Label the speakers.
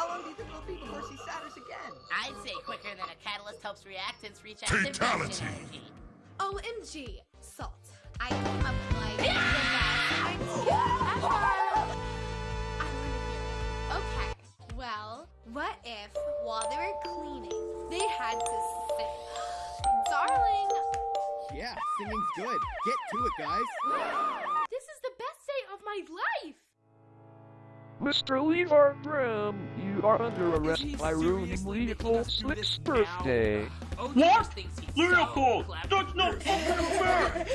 Speaker 1: How long do you think it'll be before she shatters again?
Speaker 2: I'd say quicker than a catalyst helps reactants reach active
Speaker 3: Fatality.
Speaker 2: energy.
Speaker 4: OMG, salt. I came up like yeah! Okay, well, what if while they were cleaning, they had to sing? Darling!
Speaker 5: Yeah, singing's good. Get to it, guys.
Speaker 4: day my life.
Speaker 6: Mr. Levar Grimm, you are under arrest by ruining Leopold Slick's birthday.
Speaker 2: Oh,
Speaker 7: What? Leopold! That's not fucking fair!